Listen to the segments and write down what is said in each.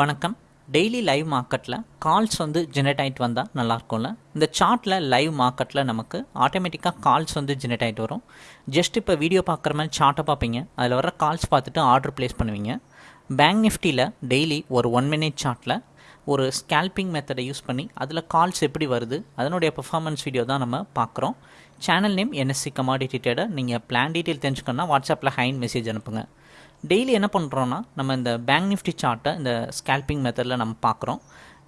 வணக்கம். Daily live மார்க்கெட்டில் calls வந்து ஜெனரேட் ஆகிட்டு வந்தால் நல்லாயிருக்கும்ல இந்த சார்ட்டில் லைவ் மார்க்கெட்டில் நமக்கு ஆட்டோமேட்டிக்காக கால்ஸ் வந்து ஜெனரேட் ஆகிட்டு வரும். ஜஸ்ட் இப்போ வீடியோ பார்க்குற மாதிரி சார்ட்டை பார்ப்பீங்க. அதில் வர கால்ஸ் பார்த்துட்டு ஆர்டர் ப்ளேஸ் பண்ணுவீங்க. பேங்க் நிஃப்டியில் டெய்லி ஒரு ஒன் மினிட் சார்ட்டில் ஒரு ஸ்கேல்பிங் மெத்தடை யூஸ் பண்ணி அதில் கால்ஸ் எப்படி வருது அதனுடைய பெர்ஃபார்மன்ஸ் வீடியோ தான் நம்ம பார்க்குறோம். Channel name NSC commodity trader நீங்கள் பிளான் டீட்டெயில் தெரிஞ்சுக்கணுன்னா வாட்ஸ்அப்பில் ஹைன் மெசேஜ் அனுப்புங்க. டெய்லி என்ன பண்ணுறோன்னா நம்ம இந்த பேங்க் நிஃப்டி சார்ட்டை இந்த ஸ்கேல்பிங் மெத்தடில் நம்ம பார்க்குறோம்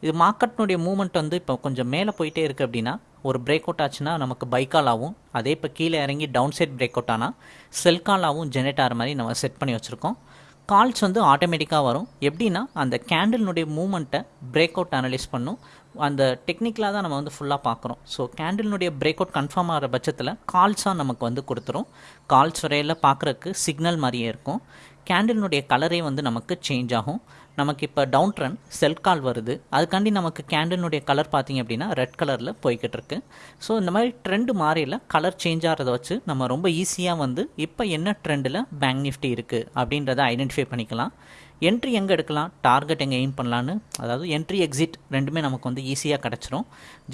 இது மார்க்கெட்னுடைய மூமெண்ட் வந்து இப்போ கொஞ்சம் மேலே போயிட்டே இருக்குது அப்படின்னா ஒரு பிரேக் அவுட் ஆச்சுன்னா நமக்கு பைக்கால் ஆகும். அதே இப்போ கீழே இறங்கி டவுன் சைட் பிரேக் அவுட் ஆனால் செல் காலாகவும் ஜெனரேட் ஆகிற மாதிரி நம்ம செட் பண்ணி வச்சுருக்கோம். கால்ஸ் வந்து ஆட்டோமேட்டிக்காக வரும். எப்படின்னா அந்த கேண்டில்னுடைய மூமெண்ட்டை பிரேக் அவுட் அனலைஸ் பண்ணும். அந்த டெக்னிக்கலாக தான் நம்ம வந்து ஃபுல்லாக பார்க்குறோம் ஸோ கேண்டில்னுடைய பிரேக் அவுட் கன்ஃபார்ம் ஆகிற பட்சத்தில் கால்ஸாக நமக்கு வந்து கொடுத்துரும். கால்ஸ் வரையில் பார்க்குறக்கு சிக்னல் மாதிரியே இருக்கும். கேண்டில்னுடைய கலரே வந்து நமக்கு சேஞ்ச் ஆகும். நமக்கு இப்போ டவுன் ட்ரெண்ட் செல் கால் வருது. அதுக்காண்டி நமக்கு கேண்டில்னுடைய கலர் பார்த்திங்க அப்படின்னா ரெட் கலரில் போய்கிட்டு இருக்கு. ஸோ இந்த மாதிரி ட்ரெண்டு மாறியில் கலர் சேஞ்ச் ஆகிறத வச்சு நம்ம ரொம்ப ஈஸியாக வந்து இப்போ என்ன ட்ரெண்டில் பேங்க் நிஃப்டி இருக்குது அப்படின்றத ஐடென்டிஃபை பண்ணிக்கலாம். என்ட்ரி எங்கே எடுக்கலாம்? டார்கெட் எங்கே எய்ம் பண்ணலான்னு அதாவது என்ட்ரி எக்ஸிட் ரெண்டுமே நமக்கு வந்து ஈஸியாக கிடச்சிரும்.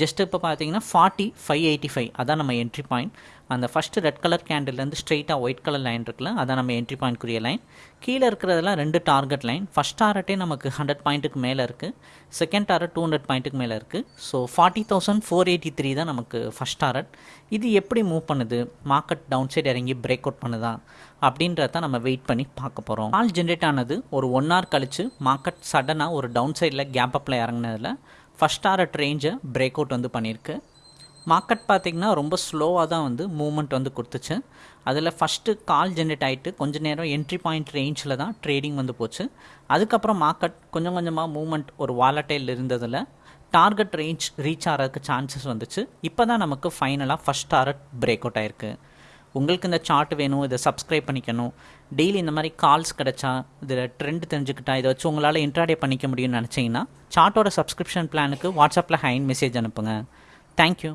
ஜஸ்ட் இப்போ பார்த்தீங்கன்னா ஃபார்ட்டி ஃபைவ் எயிட்டி ஃபைவ் அதான் நம்ம என்ட்ரி பாயிண்ட் அந்த ஃபஸ்ட்டு ரெட் கலர் கேண்டில்லேருந்து ஸ்ட்ரெயிட்டாக ஒயிட் கலர் லைன் இருக்குல்ல அதான் நம்ம என்ட்ரி பாயிண்ட்க்குரிய லைன் கீழே இருக்கிறதெல்லாம் ரெண்டு டார்கெட் லைன் ஃபஸ்ட் டாரட்டே நமக்கு ஹண்ட்ரட் பாயிண்ட்டுக்கு மேலே இருக்குது செகண்ட் டாரட் டூ ஹண்ட்ரட் பாயிண்ட்டுக்கு மேலே இருக்குது so forty thousand four eighty three தான் நமக்கு ஃபஸ்ட் டாரட் இது எப்படி மூவ் பண்ணுது? மார்க்கெட் டவுன் சைடு இறங்கி பிரேக் அவுட் பண்ணுதா? அப்படின்றத நம்ம வெயிட் பண்ணி பார்க்க போகிறோம் ஆல் ஜென்ரேட் ஆனது ஒரு ஒன் ஹவர் கழித்து மார்க்கெட் சடனாக ஒரு டவுன் சைடில் கேப் அப்பில் இறங்கினதில் ஃபஸ்ட் டாரட் ரேஞ்சை பிரேக் அவுட் வந்து பண்ணியிருக்கு. மார்க்கெட் பார்த்திங்கன்னா ரொம்ப ஸ்லோவாக தான் வந்து மூவ்மெண்ட் வந்து கொடுத்துச்சு. அதில் ஃபஸ்ட்டு கால் ஜென்ரேட் ஆகிட்டு கொஞ்ச நேரம் என்ட்ரி பாயிண்ட் ரேஞ்சில் தான் ட்ரேடிங் வந்து போச்சு. அதுக்கப்புறம் மார்க்கெட் கொஞ்சம் கொஞ்சமாக மூவ்மெண்ட் ஒரு வாலட்டைல் இருந்ததில் டார்கெட் ரேஞ்ச் ரீச் ஆகிறதுக்கு சான்சஸ் வந்துச்சு. இப்போ தான் நமக்கு ஃபைனலாக ஃபஸ்ட் டாரட் பிரேக் அவுட் ஆயிருக்கு. உங்களுக்கு இந்த சார்ட் வேணும் இதை சப்ஸ்கிரைப் பண்ணிக்கணும். டெய்லி இந்த மாதிரி கால்ஸ் கிடச்சா இதில் ட்ரெண்ட் தெரிஞ்சுக்கிட்டா இதை வச்சு உங்களால் இன்ட்ராடே பண்ணிக்க முடியும்னு நினச்சிங்கன்னா சார்ட்டோட சப்ஸ்கிரிப்ஷன் பிளானுக்கு வாட்ஸ்அப்பில் ஹைன் மெசேஜ் அனுப்புங்க. தேங்க்யூ